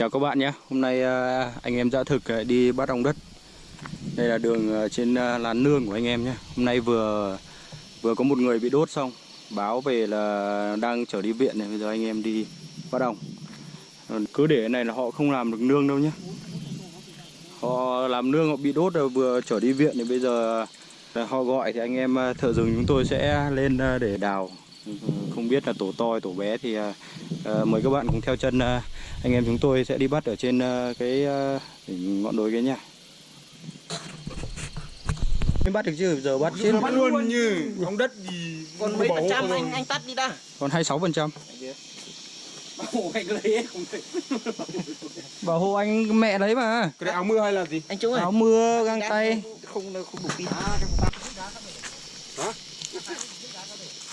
Chào các bạn nhé. Hôm nay à, anh em dã thực à, đi bắt ong đất. Đây là đường à, trên lán làn nương của anh em nhé. Hôm nay vừa vừa có một người bị đốt xong, Báo về là đang trở đi viện này, Bây giờ anh em đi bắt ong. Cứ để này là họ không làm được nương đâu nhé. Họ làm nương, họ bị đốt rồi vừa trở đi viện thì bây giờ họ gọi thì anh em thợ rừng chúng tôi sẽ lên để đào. Không biết là tổ to hay tổ bé thì à, mời các bạn cùng theo chân à, anh em chúng tôi sẽ đi bắt ở trên à, cái đỉnh ngọn đồi kia nha Mới bắt được chứ giờ bắt trên bắt luôn như ong đất gì còn mấy phần trăm anh anh tắt đi đã. Còn 26 phần trăm. Không bảo hộ anh mẹ đấy mà. Cái áo mưa hay là gì? Anh Trung ơi. Áo mưa găng tay. không không đủ pin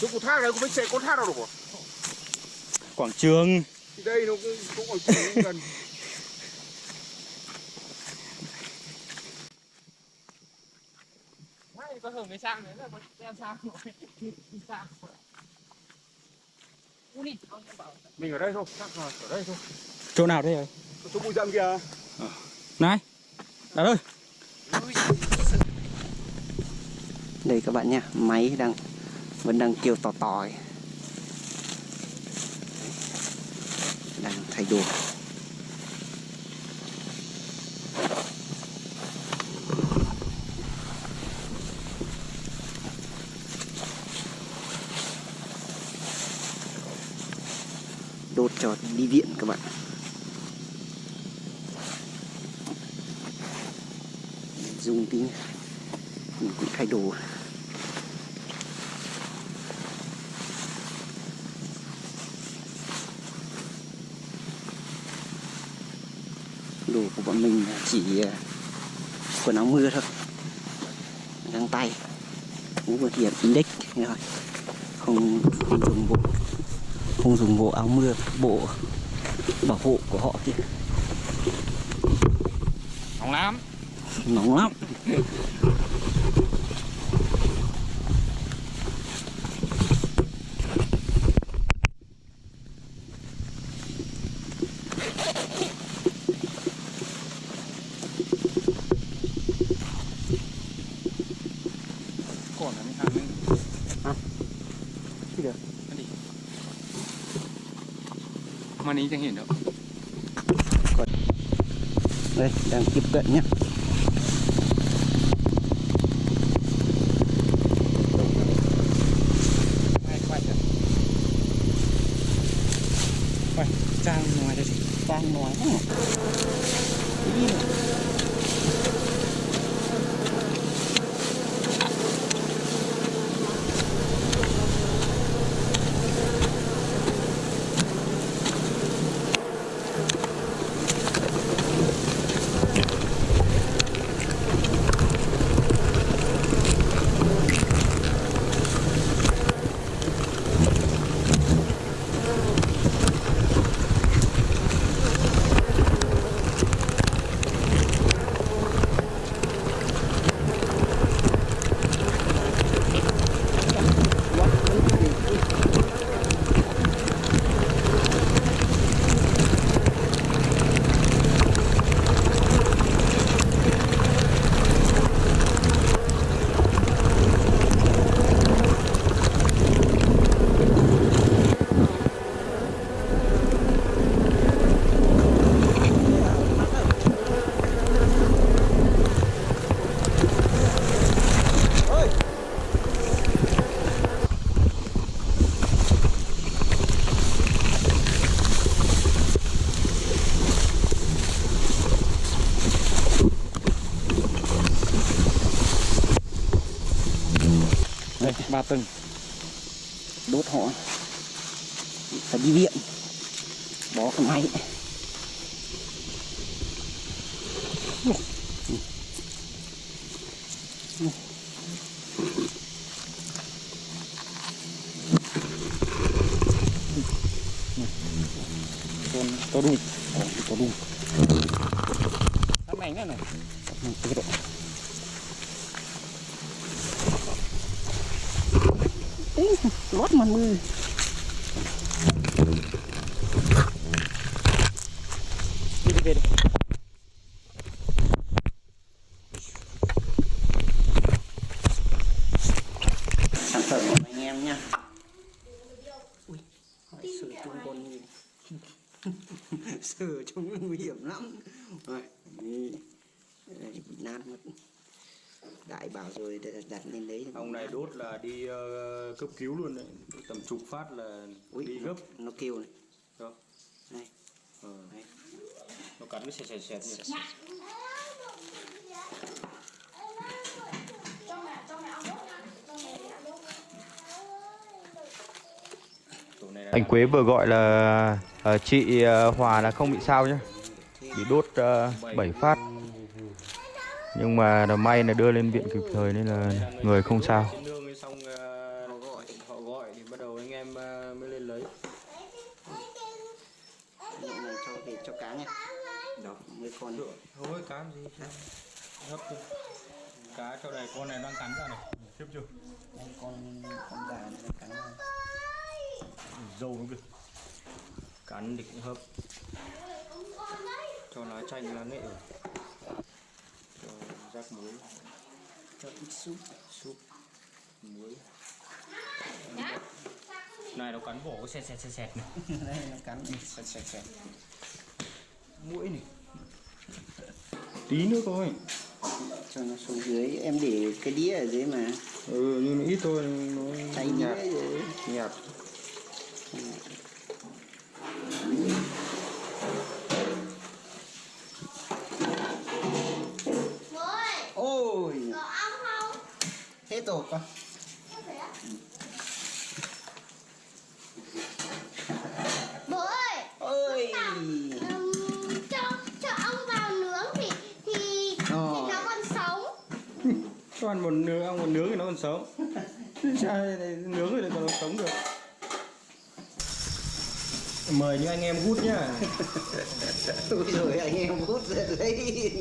chỗ cột thác này cũng phải chạy cột thác đâu được quảng trường. Đây nó cũng cũng ở chỗ gần. Có hưởng cái sang đấy là có đen sang rồi. Mình ở đây thôi. Thác là ở đây thôi. Chỗ nào đây rồi? Chỗ bụi rậm kìa. Này đạt ơi đây các bạn nha máy đang, vẫn đang kêu tò tò ấy. đang thay đồ đốt cho đi viện các bạn. Dùng tí mình cũng thay đồ đồ của bọn mình chỉ ờ, quần áo mưa thôi. Găng tay cũng vừa hiển index rồi không, không dùng bộ không dùng bộ áo mưa bộ bảo hộ của họ kia. Nóng lắm. Nóng lắm còn là mấy hàng nữa Cái được. Cái gì mà ní chẳng hiện đâu. Đây đang tiếp cận nhé. Quay trang ngoài đây chị đang nói đây ba tầng. Đốt họ. Phải đi viện. Bó cái máy con to đùng to đùng này ảnh này. Này lót mặt mưa. Về đi sản phẩm của anh em nha ui hỏi sửa chung con gì sửa chung nguy hiểm lắm. Rồi đây, bị nát mất đại bảo rồi đặt lên đấy. Ông này đốt là đi ờ, cấp cứu luôn đấy. Tầm chục phát là ui đi gấp. nó kêu này. Đó. này. Ờ, đấy. nó cắn cái sẹt sẹt sẹt anh Quế vừa gọi là ờ, chị ờ, Hòa là không bị sao nhá. Bị đốt uh, 7 phát nhưng mà là may là đưa lên viện kịp thời nên là người không sao. Xong họ gọi họ gọi thì bắt đầu anh em mới lên lấy. Nhậu này cho về cho cá nha. Đó mấy con. Nữa thôi cá gì? Hấp thôi. Cá chỗ này con này đang cắn ra này. Tiếp chưa? Đây, con con già này nó cắn vào. dâu nó kìa. Cắn thì cũng hấp. Cho lá chanh lá nghệ vào rác muối. Cho ít súp súp muối. Này nó cắn vỏ sẹt sẹt sẹt này. Đây nó cắn sạch sạch sạch mũi này. Tí nữa thôi. Cho nó xuống dưới em để cái đĩa ở dưới mà. Ừ nhưng nó ít thôi nó cháy nhạt. Nhạt rồi con. Bố ơi, ôi ừm, cho cho ong vào nướng thì thì, thì nó còn sống. cho ăn một nướng ăn một nướng thì nó còn sống. Sao này nướng rồi thì còn sống được. Mời những anh em hút nhá. Ôi rồi anh em hút ra lấy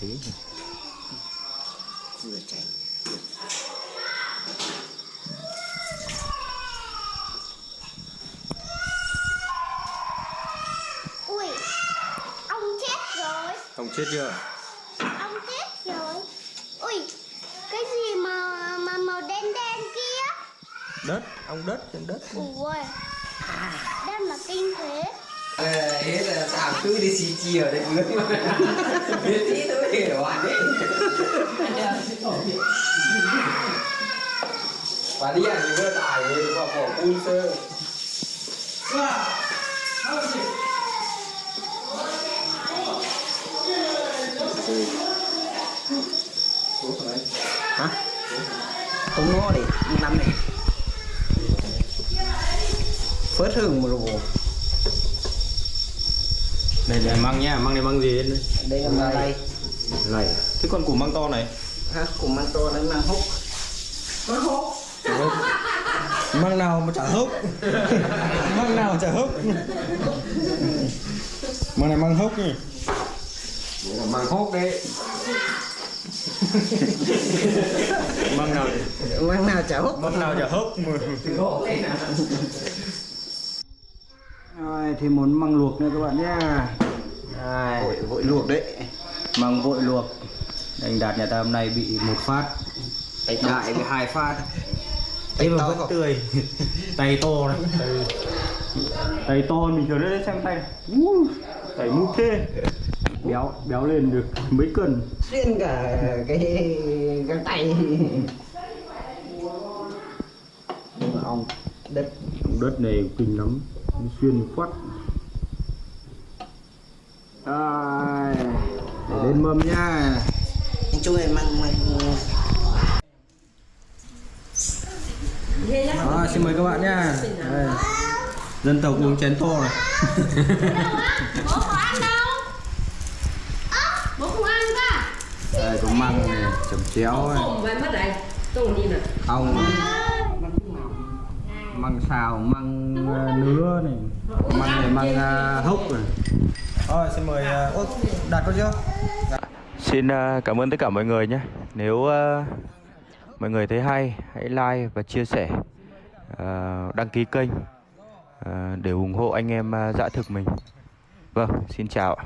cháy vừa cháy Ui, ong chết rồi. không chết chưa Ong chết rồi. Ui, cái gì mà mà màu đen đen kia? đất ong đất trên đất Ui, đây mà kinh thế. hết là sao cứ đi xì chia ở đây biết tí tôi hiểu anh đấy và đi ăn thì vừa tải thì vào bỏ cun sơ không ngó đi ăn năm này phớt hừng mà đồ đây là măng nhá măng này măng gì đấy? Đây là măng đây này thế con củ măng to này? Ha cùng măng to nó mang hút nó hút măng nào mà chả hốc? Măng nào chả hốc? Măng này măng hốc nhỉ? Mang hốt đấy măng nào măng nào chả hút? Măng nào chả hốc mà rồi thì muốn măng luộc nữa các bạn nhá vội vội luộc đấy. Măng vội luộc. Anh đạt nhà ta hôm nay bị một phát. Tay đại với hai phát. Tay mà to vẫn tươi. Tay to này. Tay, tay to mình chờ đấy xem tay. Này tay mút thế béo béo lên được mấy cân? Xuyên cả cái găng tay. Ong đất. Đất này kinh lắm. Nó xuyên quắt. Rồi để lên mâm nha. Anh chung này măng măng Đó, xin mời các bạn nha. Đây. dân tộc uống chén to này Bố có ăn đâu? Ơ, bố không ăn cả. đây có măng này chấm chéo này Vậy mất đây, tôi đi nè. ong măng xào măng ờ, nứa này măng này măng ờ, hốc này rồi xin mời uh, đạt có chưa dạ. Xin cảm ơn tất cả mọi người nhé. Nếu mọi người thấy hay, hãy like và chia sẻ, đăng ký kênh để ủng hộ anh em à, dã thực mình. Vâng, xin chào.